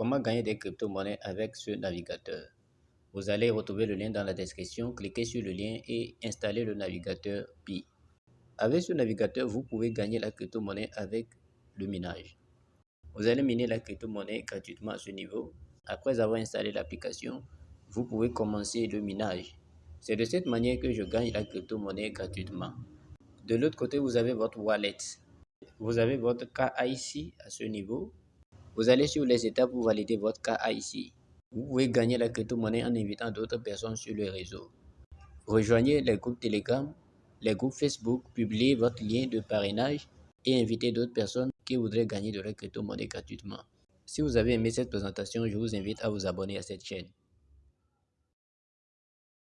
Comment gagner des crypto-monnaies avec ce navigateur? Vous allez retrouver le lien dans la description, cliquez sur le lien et installez le navigateur Pi. Avec ce navigateur, vous pouvez gagner la crypto-monnaie avec le minage. Vous allez miner la crypto-monnaie gratuitement à ce niveau. Après avoir installé l'application, vous pouvez commencer le minage. C'est de cette manière que je gagne la crypto-monnaie gratuitement. De l'autre côté, vous avez votre wallet. Vous avez votre KIC à ce niveau vous allez sur les étapes pour valider votre cas ici. Vous pouvez gagner la crypto-monnaie en invitant d'autres personnes sur le réseau. Rejoignez les groupes Telegram, les groupes Facebook, publiez votre lien de parrainage et invitez d'autres personnes qui voudraient gagner de la crypto-monnaie gratuitement. Si vous avez aimé cette présentation, je vous invite à vous abonner à cette chaîne.